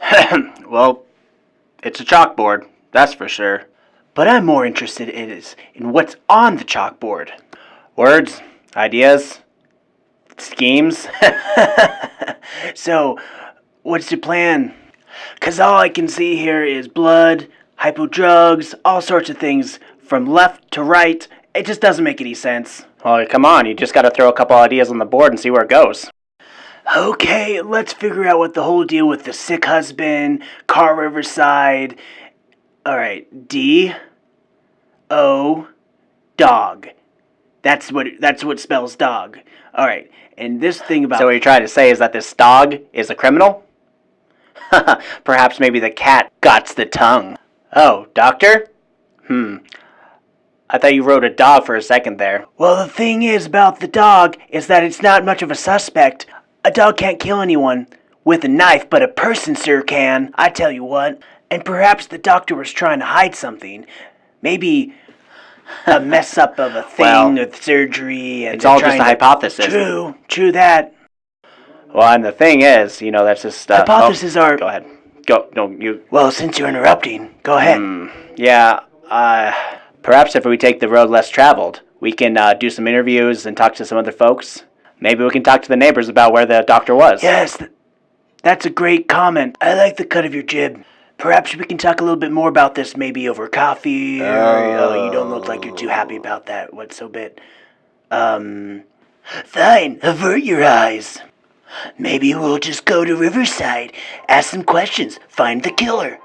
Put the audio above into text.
well, it's a chalkboard, that's for sure. But I'm more interested in is in what's on the chalkboard. Words, ideas, schemes. so, what's your plan? Cause all I can see here is blood, hypo drugs, all sorts of things from left to right. It just doesn't make any sense. Well, come on, you just gotta throw a couple ideas on the board and see where it goes. Okay, let's figure out what the whole deal with the sick husband, Car Riverside. Alright, D O dog. That's what that's what spells dog. Alright, and this thing about So what you're trying to say is that this dog is a criminal? Perhaps maybe the cat got the tongue. Oh, doctor? Hmm. I thought you wrote a dog for a second there. Well, the thing is about the dog is that it's not much of a suspect. A dog can't kill anyone with a knife, but a person, sir, can. I tell you what. And perhaps the doctor was trying to hide something. Maybe a mess up of a thing well, with surgery. And it's all just a hypothesis. True, true that. Well, and the thing is, you know, that's just uh, hypotheses oh, are. Go ahead. Go. No, you. Well, since you're interrupting, go ahead. Mm, yeah. Uh, perhaps if we take the road less traveled, we can uh, do some interviews and talk to some other folks. Maybe we can talk to the neighbors about where the doctor was. Yes, th- that's a great comment. I like the cut of your jib. Perhaps we can talk a little bit more about this, maybe over coffee. Or, oh, you don't look like you're too happy about that. What's so bit? Um, fine. Avert your eyes. Maybe we'll just go to Riverside, ask some questions, find the killer.